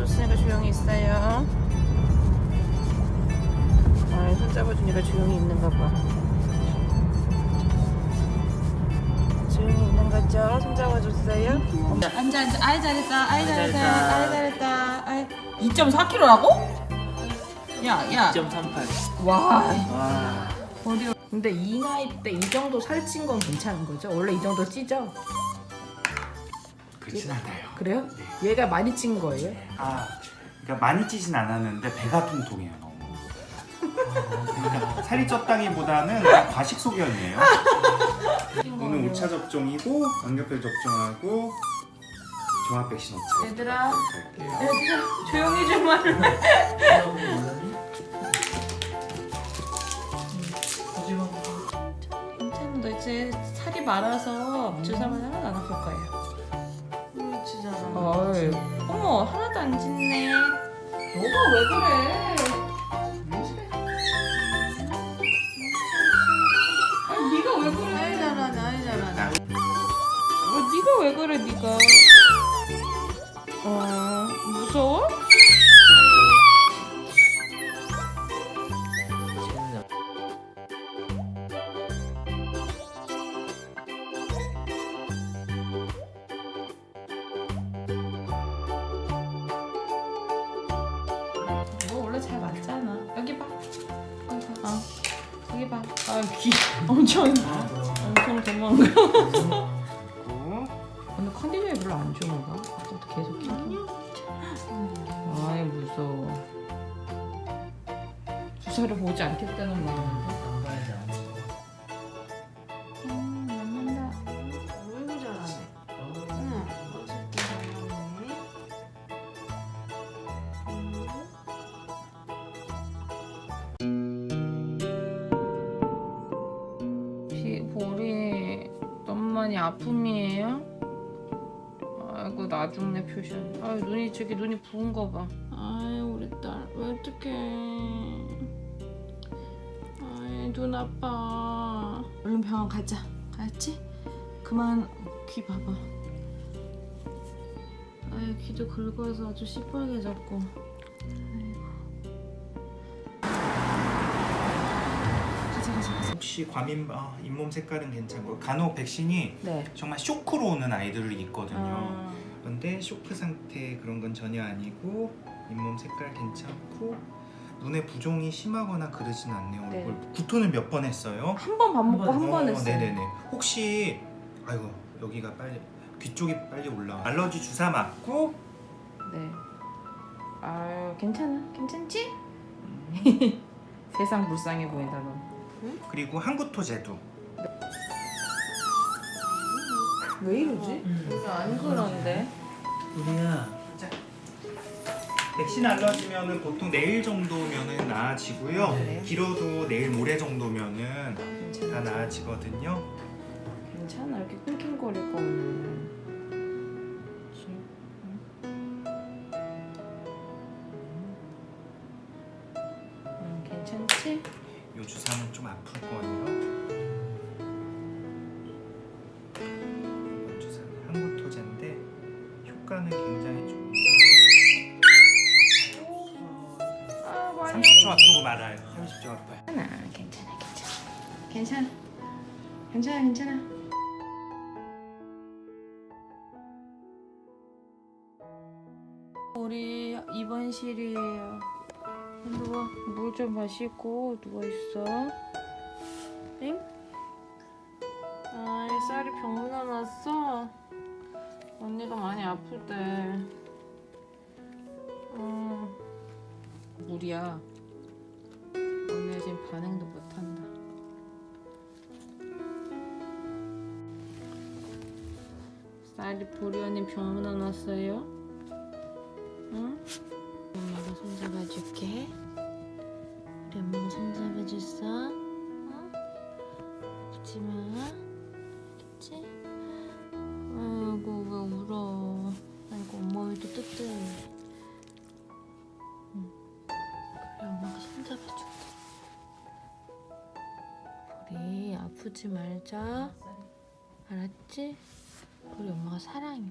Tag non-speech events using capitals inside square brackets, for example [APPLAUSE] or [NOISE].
있어요. 아, 손 잡아주니까 조용히 있는가 봐. 조용히 있는 거죠? 손 잡아줬어요? 앉아 앉아 아이 잘했다 아이 잘했다 잘했다. 아이 잘했다 아이 2.4kg라고? 야야 2.38. 와 와. 어려 근데 이 나이 때 이 정도 살찐 건 괜찮은 거죠? 원래 이 정도 찌죠? 그렇진 않아요. 그래요? 얘가 많이 찐 거예요? 아, 그러니까 많이 찌진 않았는데 배가 통통해요 너무. 그러니까 살이 쪘다기보다는 과식 소견이에요. 오늘 5차 접종이고 광견별 접종하고 종합 백신 5차. 얘들아. 얘들아 조용히 좀 말해 괜찮아 너 이제 살이 많아서 주사만 아플 거야 진짜 어이 어머 하나도 안 짖네. 너가 왜 그래? 아니 네가 왜 그래? 아이 잘하네 아이 잘하네. 어, 네가 왜 그래 네가? 어 무서워? 너 원래 잘 맞잖아? 여기 봐. 여기 봐 어. 여기 봐 아 귀. [LAUGHS] 엄청 엄청 도망가 [LAUGHS] 근데 컨디션이 별로 안 좋은가? 아까부터 계속 아이 무서워. 주사를 보지 않겠다는 말인데 많이 아픔이에요? 아이고 나중내 표션. 아유 눈이 저기 눈이 부은 거봐. 아유 우리 딸 왜 어떡해. 아이 눈 아파. 얼른 병원 가자. 알았지? 그만 귀 봐봐. 아유 귀도 긁어서 아주 시뻘게 졌고 혹시 과민 어, 잇몸 색깔은 괜찮고 간혹 백신이 네 정말 쇼크로 오는 아이들이 있거든요. 아, 그런데 쇼크 상태 그런 건 전혀 아니고 잇몸 색깔 괜찮고 눈에 부종이 심하거나 그러진 않네요. 네. 얼굴 구토는 몇 번 했어요? 한 번 밥 먹고 한번 어, 했어요. 네네네. 혹시 아이고 여기가 빨리 귀 쪽이 빨리 올라. 알러지 주사 맞고 네. 아유 괜찮아, 괜찮지? [LAUGHS] 세상 불쌍해 보인다 너. 그리고 항구토 제도. 왜 이러지? 안 그런데. 우리야 백신 알러지면은 보통 내일 정도면은 나아지고요. 네. 길어도 내일 모레 정도면은 다 나아지거든요. 괜찮아 이렇게 낑낑거릴 거면. 음, 괜찮지? 이 주사는 좀 아플 거예요. 이번 주사는 항구토제인데 효과는 굉장히 좋은. 아 많이 30초 아프고 말아요. 30초 아파요. 괜찮아, 괜찮아, 괜찮아, 괜찮아, 괜찮아, 괜찮아. 우리 입원실이에요. 누워 물 좀 마시고 누워 있어. 응? 아, 쌀이 병나 났어. 언니가 많이 아프대. 어, 물이야. 오늘 지금 반응도 못한다. 쌀이 보리 언니 병원 안 왔어요? 응? 아프지 말자. 알았지? 우리 엄마가 사랑해.